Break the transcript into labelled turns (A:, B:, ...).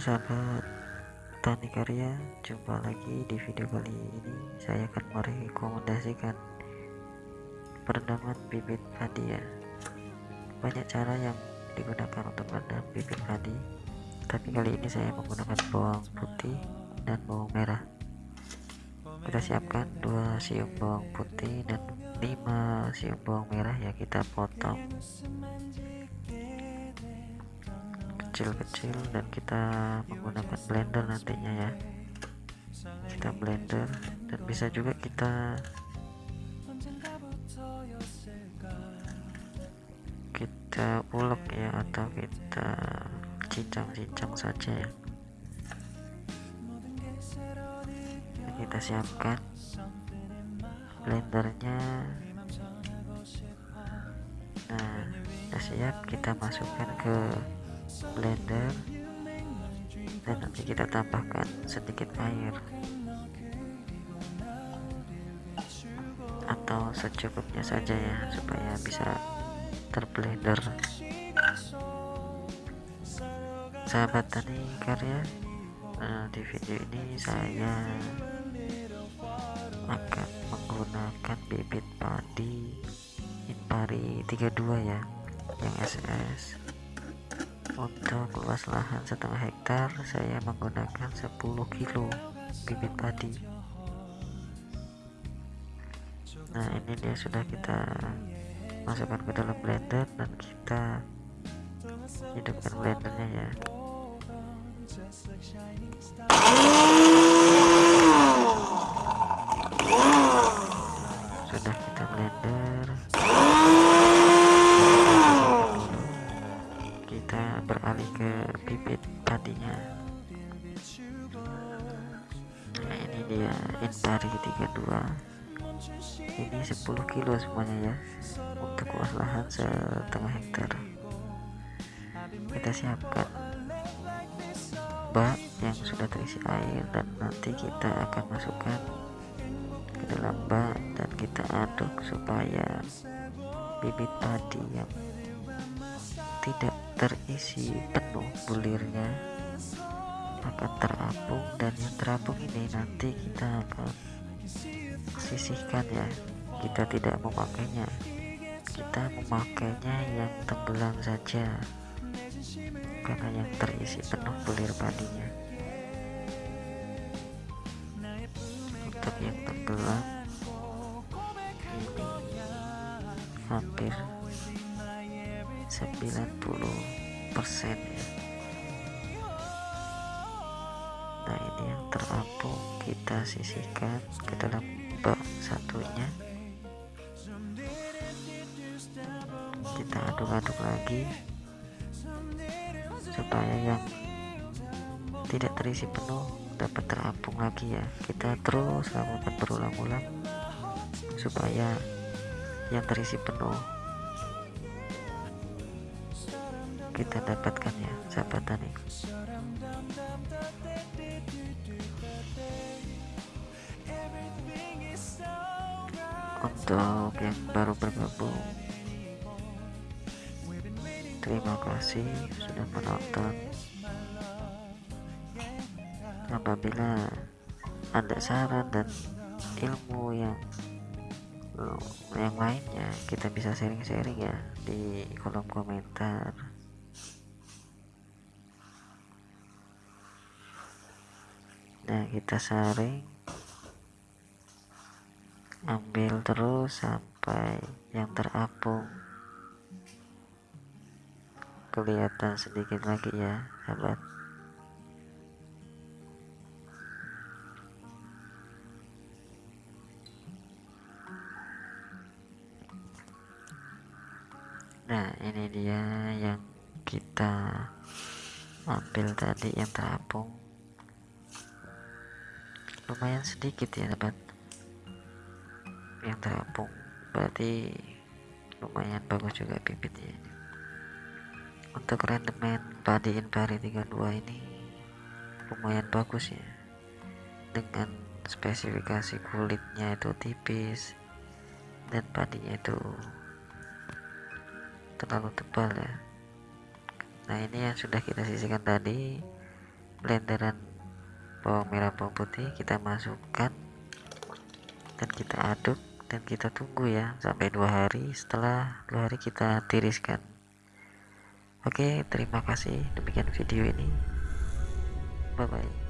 A: sahabat Tani Karya Jumpa lagi di video kali ini. Saya akan merekomendasikan Perendaman bibit padi ya. Banyak cara yang digunakan untuk merendam bibit padi Tapi kali ini saya menggunakan bawang putih dan bawang merah. Kita siapkan 2 siung bawang putih dan 5 siung bawang merah ya kita potong kecil-kecil dan kita menggunakan blender nantinya ya. Kita blender dan bisa juga kita kita ulek ya atau kita cincang-cincang saja ya. Kita siapkan blendernya. Nah sudah siap kita masukkan ke blender dan nanti kita tambahkan sedikit air atau secukupnya saja ya supaya bisa terblender. Sahabat tani karya nah, di video ini saya akan menggunakan bibit padi Impari 32 ya yang SS untuk luas lahan setengah hektar saya menggunakan 10 kilo bibit padi. Nah ini dia sudah kita masukkan ke dalam blender dan kita hidupkan blendernya ya bibit padinya nah ini dia Intari 32 ini 10 kilo semuanya ya untuk luas lahan setengah hektar. Kita siapkan bak yang sudah terisi air dan nanti kita akan masukkan ke dalam bak dan kita aduk supaya bibit padi yang tidak terisi penuh bulirnya akan terapung dan yang terapung ini nanti kita akan sisihkan ya. Kita tidak memakainya. Kita memakainya yang tenggelam saja. Karena yang terisi penuh bulir padinya. Untuk yang tenggelam ini hampir 90 persen ya. Nah ini yang terapung kita sisihkan ke dalam bak satunya. Kita aduk-aduk lagi supaya yang tidak terisi penuh dapat terapung lagi ya. Kita terus lakukan berulang-ulang supaya yang terisi penuh kita dapatkan ya sahabat tani untuk yang baru bergabung terima kasih sudah menonton. Apabila ada saran dan ilmu yang yang lainnya kita bisa sharing-sharing ya di kolom komentar nah kita saring ambil terus sampai yang terapung. Kelihatan sedikit lagi ya sahabat. Nah ini dia yang kita ambil tadi yang terapung lumayan sedikit ya sahabat yang terapung. Berarti lumayan bagus juga bibitnya. Untuk rendemen padi Impari 32 ini lumayan bagus ya. Dengan spesifikasi kulitnya itu tipis dan padinya itu terlalu tebal ya. Nah ini yang sudah kita sisihkan tadi blenderan bawang merah bawang putih kita masukkan. Dan kita aduk dan kita tunggu ya sampai dua hari. Setelah dua hari kita tiriskan. Oke terima kasih. Demikian video ini. Bye bye